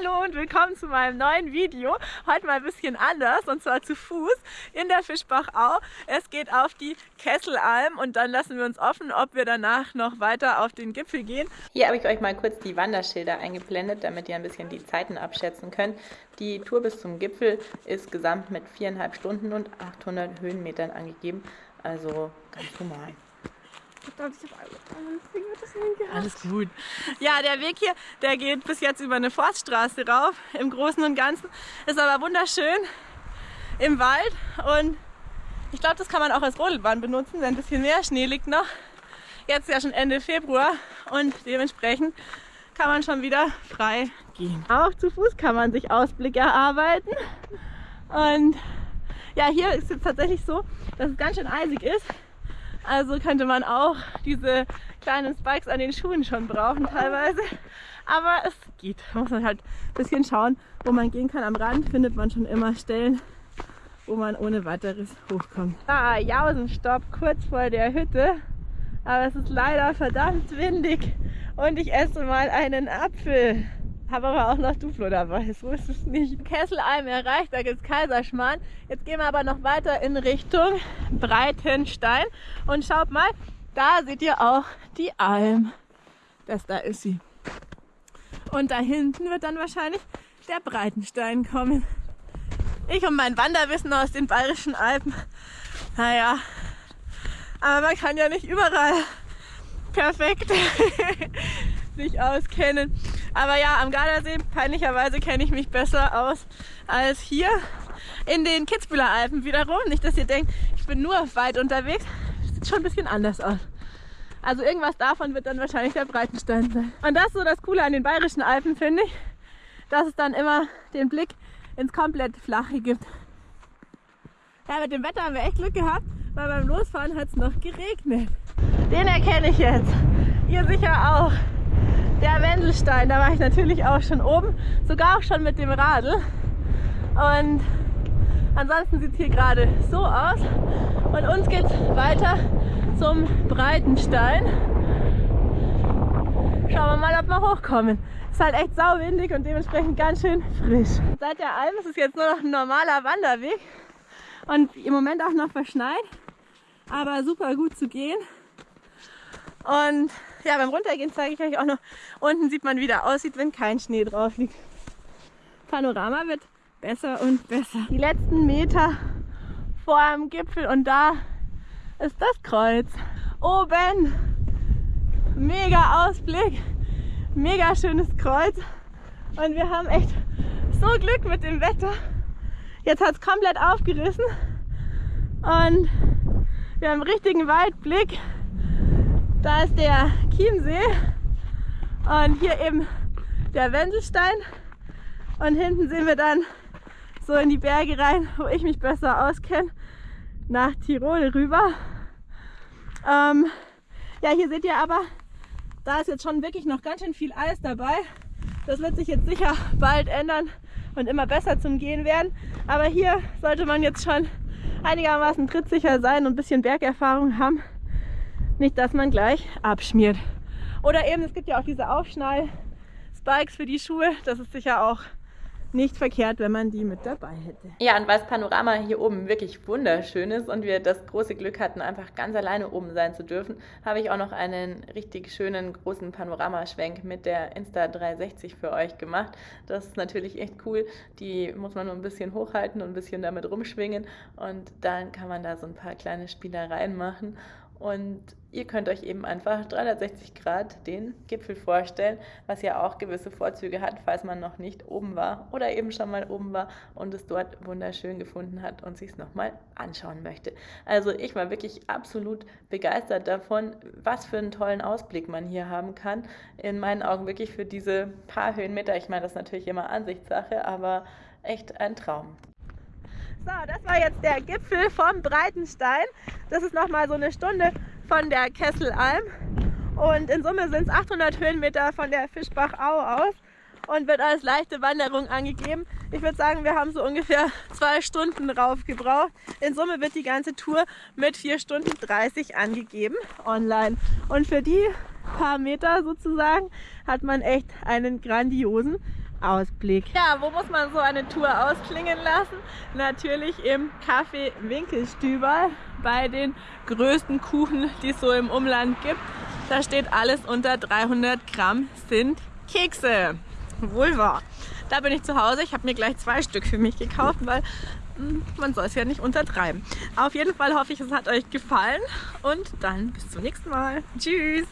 Hallo und willkommen zu meinem neuen Video. Heute mal ein bisschen anders und zwar zu Fuß in der Fischbachau. Es geht auf die Kesselalm und dann lassen wir uns offen, ob wir danach noch weiter auf den Gipfel gehen. Hier habe ich euch mal kurz die Wanderschilder eingeblendet, damit ihr ein bisschen die Zeiten abschätzen könnt. Die Tour bis zum Gipfel ist gesamt mit viereinhalb Stunden und 800 Höhenmetern angegeben, also ganz normal. Verdammt, ich habe alles gut. Ja, der Weg hier, der geht bis jetzt über eine Forststraße rauf. Im Großen und Ganzen ist aber wunderschön im Wald und ich glaube, das kann man auch als Rodelbahn benutzen, wenn ein bisschen mehr Schnee liegt noch. Jetzt ist ja schon Ende Februar und dementsprechend kann man schon wieder frei gehen. Auch zu Fuß kann man sich Ausblicke erarbeiten. Und ja, hier ist es tatsächlich so, dass es ganz schön eisig ist. Also könnte man auch diese kleinen Spikes an den Schuhen schon brauchen teilweise. Aber es geht. Muss man halt ein bisschen schauen, wo man gehen kann. Am Rand findet man schon immer Stellen, wo man ohne weiteres hochkommt. Ah, Jausenstopp kurz vor der Hütte. Aber es ist leider verdammt windig und ich esse mal einen Apfel. Habe aber auch noch Duflo dabei, so ist es nicht. Kesselalm erreicht, da gibt es Kaiserschmarrn. Jetzt gehen wir aber noch weiter in Richtung Breitenstein. Und schaut mal, da seht ihr auch die Alm. Das da ist sie. Und da hinten wird dann wahrscheinlich der Breitenstein kommen. Ich und mein Wanderwissen aus den Bayerischen Alpen. Naja, aber man kann ja nicht überall perfekt sich auskennen. Aber ja, am Gardasee, peinlicherweise kenne ich mich besser aus als hier in den Kitzbüheler Alpen wiederum. Nicht, dass ihr denkt, ich bin nur weit unterwegs. Sieht schon ein bisschen anders aus. Also irgendwas davon wird dann wahrscheinlich der Breitenstein sein. Und das ist so das Coole an den Bayerischen Alpen, finde ich, dass es dann immer den Blick ins komplett Flache gibt. Ja, mit dem Wetter haben wir echt Glück gehabt, weil beim Losfahren hat es noch geregnet. Den erkenne ich jetzt. Ihr sicher auch Wendelstein. Da war ich natürlich auch schon oben, sogar auch schon mit dem Radl. Und ansonsten sieht es hier gerade so aus. Und uns geht es weiter zum Breitenstein. Schauen wir mal, ob wir hochkommen. Es ist halt echt sauwindig und dementsprechend ganz schön frisch. Seit der Alm ist es jetzt nur noch ein normaler Wanderweg und im Moment auch noch verschneit, aber super gut zu gehen. Und ja, beim Runtergehen zeige ich euch auch noch, unten sieht man, wie der aussieht, wenn kein Schnee drauf liegt. Panorama wird besser und besser. Die letzten Meter vor dem Gipfel und da ist das Kreuz. Oben mega Ausblick, mega schönes Kreuz und wir haben echt so Glück mit dem Wetter. Jetzt hat es komplett aufgerissen und wir haben einen richtigen Weitblick. Da ist der Chiemsee und hier eben der Wendelstein und hinten sehen wir dann so in die Berge rein, wo ich mich besser auskenne, nach Tirol rüber. Ähm, ja, hier seht ihr aber, da ist jetzt schon wirklich noch ganz schön viel Eis dabei. Das wird sich jetzt sicher bald ändern und immer besser zum Gehen werden. Aber hier sollte man jetzt schon einigermaßen trittsicher sein und ein bisschen Bergerfahrung haben. Nicht, dass man gleich abschmiert. Oder eben, es gibt ja auch diese Aufschnall-Spikes für die Schuhe. Das ist sicher auch nicht verkehrt, wenn man die mit dabei hätte. Ja, und weil das Panorama hier oben wirklich wunderschön ist und wir das große Glück hatten, einfach ganz alleine oben sein zu dürfen, habe ich auch noch einen richtig schönen großen Panoramaschwenk mit der Insta 360 für euch gemacht. Das ist natürlich echt cool. Die muss man nur ein bisschen hochhalten und ein bisschen damit rumschwingen und dann kann man da so ein paar kleine Spielereien machen. Und ihr könnt euch eben einfach 360 Grad den Gipfel vorstellen, was ja auch gewisse Vorzüge hat, falls man noch nicht oben war oder eben schon mal oben war und es dort wunderschön gefunden hat und sich es nochmal anschauen möchte. Also ich war wirklich absolut begeistert davon, was für einen tollen Ausblick man hier haben kann. In meinen Augen wirklich für diese paar Höhenmeter. Ich meine, das ist natürlich immer Ansichtssache, aber echt ein Traum. So, das war jetzt der Gipfel vom Breitenstein. Das ist nochmal so eine Stunde von der Kesselalm. Und in Summe sind es 800 Höhenmeter von der Fischbachau aus und wird als leichte Wanderung angegeben. Ich würde sagen, wir haben so ungefähr zwei Stunden rauf gebraucht. In Summe wird die ganze Tour mit 4 Stunden 30 angegeben online. Und für die paar Meter sozusagen hat man echt einen grandiosen Ausblick. Ja, wo muss man so eine Tour ausklingen lassen? Natürlich im Café Winkelstüber bei den größten Kuchen, die es so im Umland gibt. Da steht alles unter 300 Gramm sind Kekse. Wohl wahr. Da bin ich zu Hause. Ich habe mir gleich zwei Stück für mich gekauft, weil hm, man soll es ja nicht untertreiben. Auf jeden Fall hoffe ich, es hat euch gefallen und dann bis zum nächsten Mal. Tschüss!